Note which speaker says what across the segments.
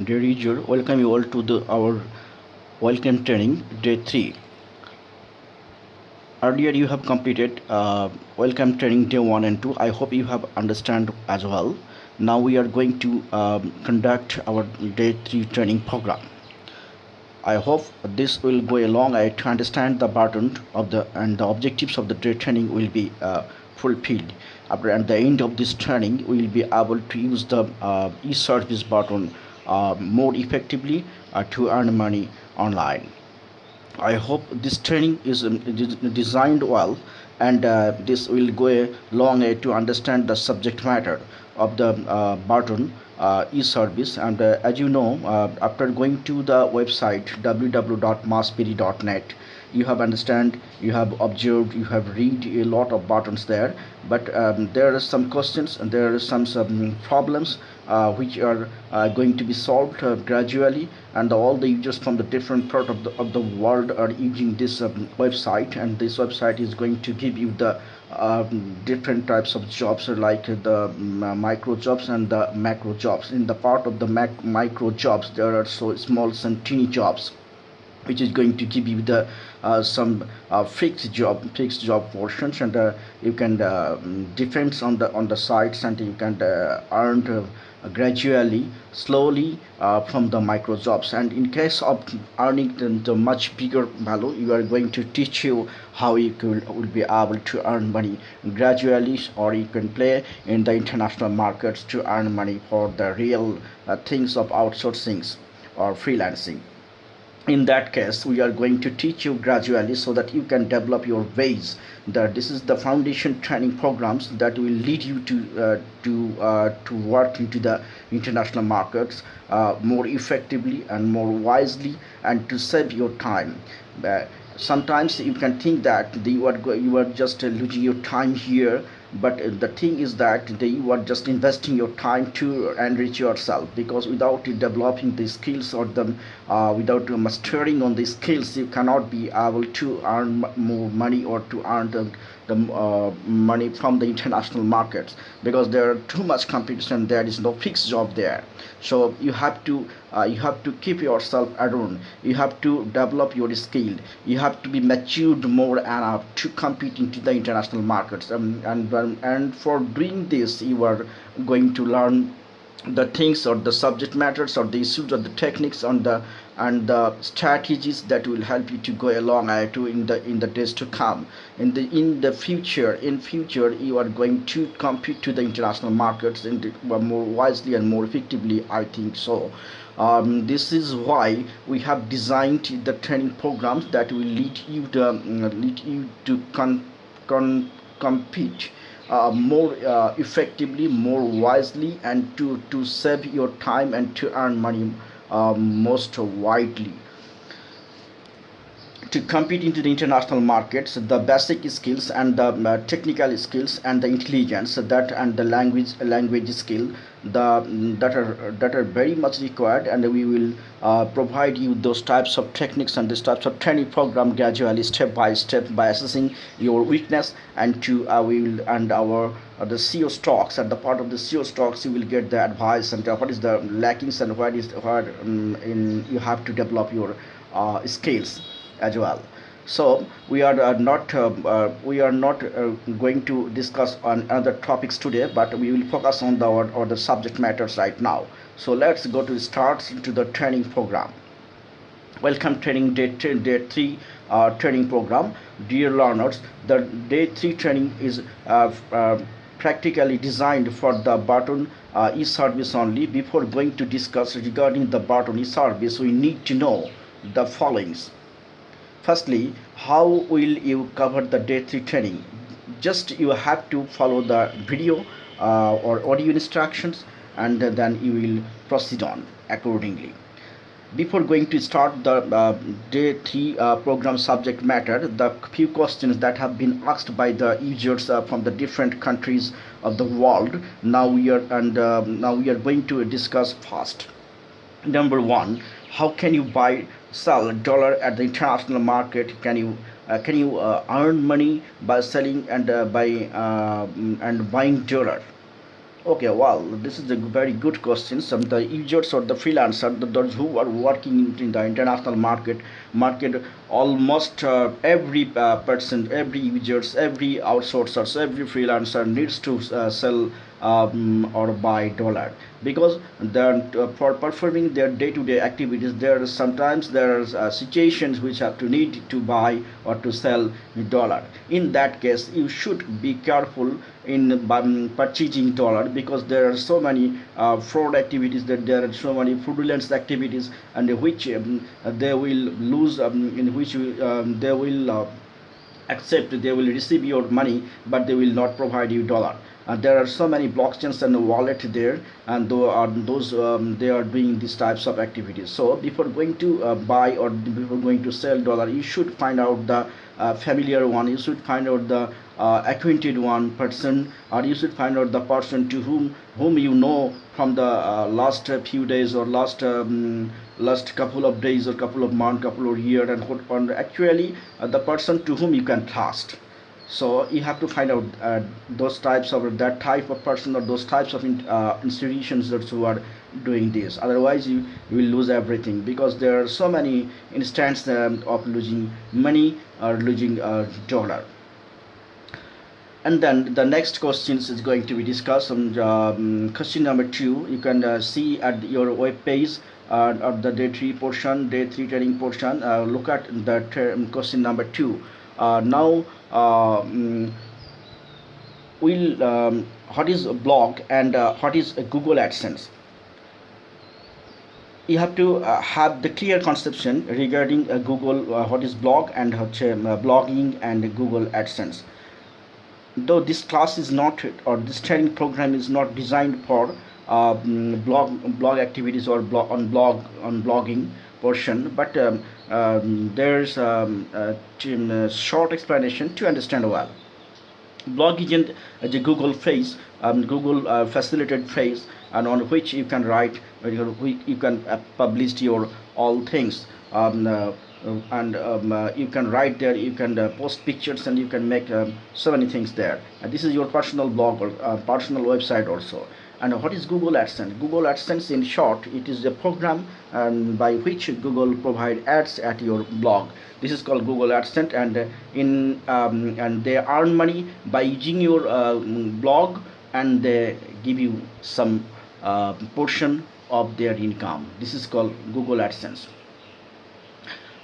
Speaker 1: dear user welcome you all to the our welcome training day 3 earlier you have completed uh, welcome training day 1 and 2 i hope you have understand as well. Now we are going to um, conduct our day 3 training program. I hope this will go along. I to understand the pattern of the and the objectives of the day training will be uh, fulfilled. After at the end of this training we will be able to use the uh, e-service button more effectively uh, to earn money online. I hope this training is um, designed well and uh, this will go a long way to understand the subject matter of the uh, button uh, e-service. And uh, as you know uh, after going to the website www.massberry.net you have understand you have observed you have read a lot of buttons there. But um, there are some questions and there are some, some problems uh, which are uh, going to be solved uh, gradually. And all the users from the different part of the, of the world are using this um, website. And this website is going to give you the um, different types of jobs like the um, micro jobs and the macro jobs. In the part of the mac micro jobs there are so small and teeny jobs which is going to give you the uh, some uh, fixed job fixed job portions and uh, you can uh, defend on the on the sites and you can uh, earn uh, gradually slowly from the micro jobs. And in case of earning the, the, much bigger value you are going to teach you how you could, will be able to earn money gradually or you can play in the international markets to earn money for the real things of outsourcing or freelancing in that case we are going to teach you gradually so that you can develop your ways. That this is the foundation training programs that will lead you to uh, to uh, to work into the international markets uh, more effectively and more wisely and to save your time. Uh, sometimes you can think that you are you are just losing your time here but the thing is that you are just investing your time to enrich yourself because without developing the skills or the uh, without mastering on the skills you cannot be able to earn more money or to earn the the uh, money from the international markets because there are too much competition. There is no fixed job there. So you have to uh, you have to keep yourself around. You have to develop your skill. You have to be matured more and to compete into the international markets. Um, and and for doing this you are going to learn the things or the subject matters or the issues or the techniques on the and the strategies that will help you to go along uh, to in the in the days to come. In the in the future in future you are going to compete to the international markets in the, more wisely and more effectively i think so. Um, this is why we have designed the training programs that will lead you to um, lead you to con, con compete uh, more uh, effectively more wisely and to to save your time and to earn money uh, most widely to compete into the international markets the basic skills and the uh, technical skills and the intelligence that and the language language skill the that are that are very much required and we will uh, provide you those types of techniques and these types of training program gradually step by step by assessing your weakness and to uh, we will and our uh, the SEO stocks at the part of the SEO stocks you will get the advice and uh, what is the lackings and what is what um, in you have to develop your uh, skills as well. So we are uh, not uh, uh, we are not uh, going to discuss on other topics today but we will focus on the or, the subject matters right now. So let's go to start into the training program. Welcome training day, day 3 uh, training program. Dear learners the day 3 training is uh, practically designed for the button e-service only. Before going to discuss regarding the button e-service we need to know the followings firstly how will you cover the day 3 training? Just you have to follow the video uh, or audio instructions and then you will proceed on accordingly. Before going to start the uh, day 3 uh, program subject matter the few questions that have been asked by the users uh, from the different countries of the world now we are and uh, now we are going to discuss first. Number one how can you buy sell dollar at the international market can you uh, can you uh, earn money by selling and uh, by uh, and buying dollar Okay, well, this is a very good question. Some the users or the freelancer, the, those who are working in, in the international market, market almost uh, every uh, person, every users, every outsourcers, every freelancer needs to uh, sell um, or buy dollar because then uh, for performing their day-to-day activities, there are sometimes there are uh, situations which have to need to buy or to sell dollar. In that case, you should be careful in um, purchasing dollar because there are so many uh, fraud activities that there are so many fraudulent activities and which um, they will lose um, in which um, they will uh, accept they will receive your money but they will not provide you dollar. Uh, there are so many blockchains and wallet there and those um, they are doing these types of activities. So before going to uh, buy or before going to sell dollar you should find out the uh, familiar one. You should find out the uh, acquainted one person or you should find out the person to whom whom you know from the uh, last few days or last um, last couple of days or couple of months couple of years and, and actually uh, the person to whom you can trust. So you have to find out uh, those types of that type of person or those types of in, uh, institutions that who are doing this. Otherwise you, you will lose everything because there are so many instances um, of losing money or losing uh, dollar and then the next questions is going to be discussed on um, question number two. You can uh, see at your web page uh, of the day three portion day three training portion. Uh, look at the um, question number two. Uh, now um, we'll um, what is a blog and uh, what is a Google AdSense? You have to uh, have the clear conception regarding Google what is blog and blogging and Google AdSense though this class is not or this training program is not designed for um, blog blog activities or blog on blog on blogging portion but um, um, there's um, a, short explanation to understand well. Blog isn't a google phrase um, google uh, facilitated phrase and on which you can write you can uh, publish your all things um, and um, uh, you can write there you can uh, post pictures and you can make um, so many things there and this is your personal blog or uh, personal website also and what is Google AdSense? Google AdSense in short, it is a program um, by which Google provide ads at your blog. This is called Google AdSense and uh, in um, and they earn money by using your uh, blog and they give you some uh, portion of their income. This is called Google AdSense.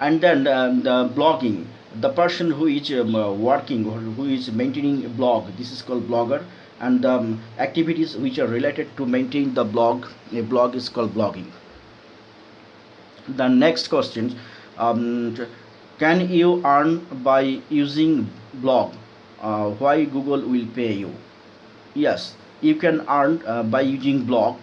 Speaker 1: And then um, the blogging, the person who is um, working or who is maintaining a blog, this is called blogger. And um, activities which are related to maintain the blog a blog is called blogging. The next question um, can you earn by using blog? Uh, why google will pay you? Yes you can earn uh, by using blog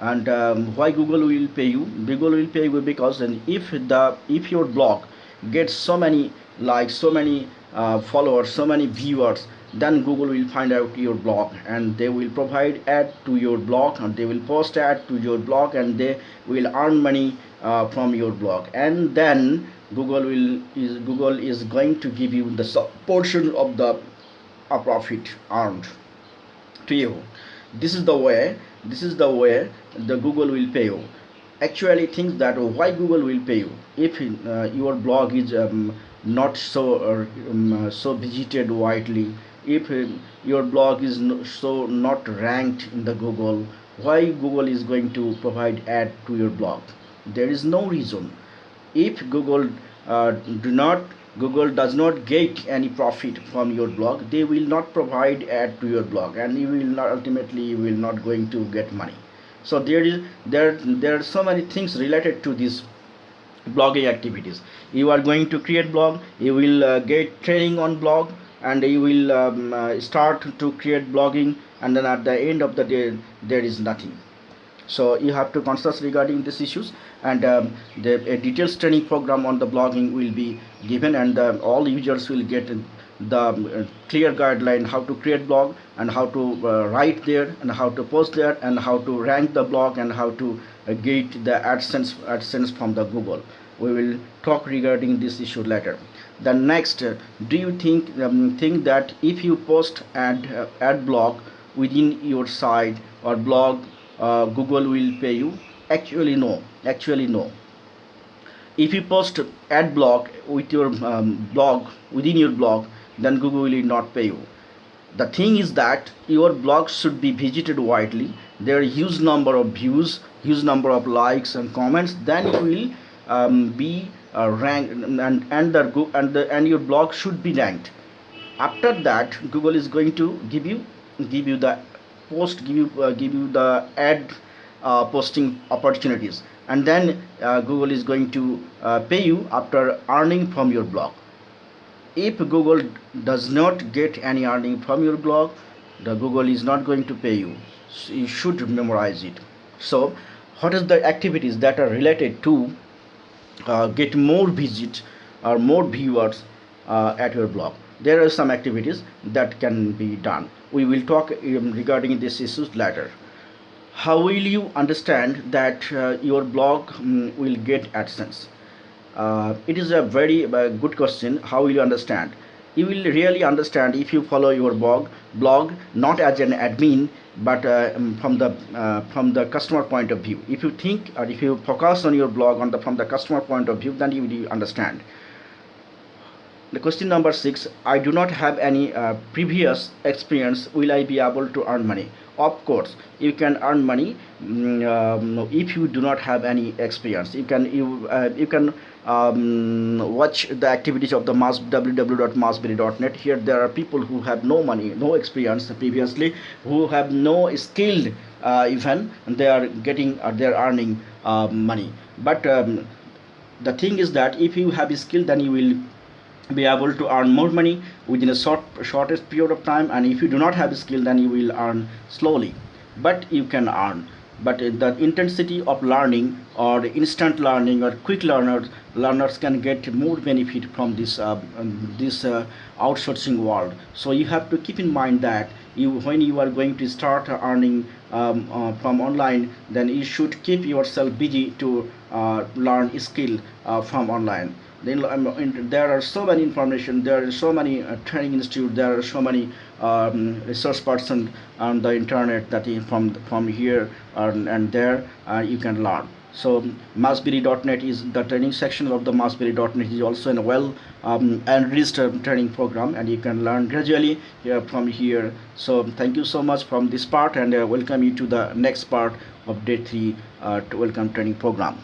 Speaker 1: and um, why google will pay you? Google will pay you because if the if your blog gets so many likes so many uh, followers so many viewers then google will find out your blog and they will provide ad to your blog and they will post ad to your blog and they will earn money uh, from your blog. And then google will is google is going to give you the portion of the uh, profit earned to you. This is the way this is the way the google will pay you. Actually think that why google will pay you? If uh, your blog is um, not so uh, um, so visited widely if uh, your blog is no, so not ranked in the google why google is going to provide ad to your blog? There is no reason. If google uh, do not google does not get any profit from your blog. They will not provide ad to your blog and you will not ultimately you will not going to get money. So there is there there are so many things related to this blogging activities. You are going to create blog you will uh, get training on blog and you will um, uh, start to create blogging and then at the end of the day there is nothing. So you have to conscious regarding these issues and um, the a detailed training program on the blogging will be given and uh, all users will get the uh, clear guideline how to create blog and how to uh, write there and how to post there and how to rank the blog and how to uh, get the AdSense AdSense from the Google. We will talk regarding this issue later. The next do you think um, think that if you post ad uh, ad blog within your site or blog uh, google will pay you actually no actually no. If you post ad block with your um, blog within your blog then google will not pay you. The thing is that your blog should be visited widely. There are huge number of views huge number of likes and comments. Then it will um, be uh, ranked and and the and the and your blog should be ranked. After that google is going to give you give you the post give you uh, give you the ad posting opportunities. And then uh, google is going to uh, pay you after earning from your blog. If google does not get any earning from your blog the google is not going to pay you. So you should memorize it. So what is the activities that are related to uh, get more visits or more viewers uh, at your blog? There are some activities that can be done. We will talk um, regarding this issues later how will you understand that uh, your blog um, will get adsense? Uh, it is a very uh, good question how will you understand? You will really understand if you follow your blog blog not as an admin but uh, um, from the uh, from the customer point of view. If you think or if you focus on your blog on the from the customer point of view then you will understand. The question number six i do not have any uh, previous experience will i be able to earn money of course you can earn money mm, um, if you do not have any experience. You can you uh, you can um, watch the activities of the mass www.massberry.net here there are people who have no money no experience previously who have no skilled uh, even they are getting uh, they are earning uh, money. But um, the thing is that if you have a skill then you will be able to earn more money within a short shortest period of time and if you do not have a skill then you will earn slowly. But you can earn. But the intensity of learning or instant learning or quick learners learners can get more benefit from this uh, um, this uh, outsourcing world. So you have to keep in mind that you when you are going to start earning um, uh, from online then you should keep yourself busy to uh, learn skill uh, from online then um, there are so many information there are so many uh, training institute there are so many um, resource person on the internet that from from here and, and there uh, you can learn. So massberry.net is the training section of the massberry.net is also a well um, enriched training program and you can learn gradually from here. So thank you so much from this part and uh, welcome you to the next part of day three uh, welcome training program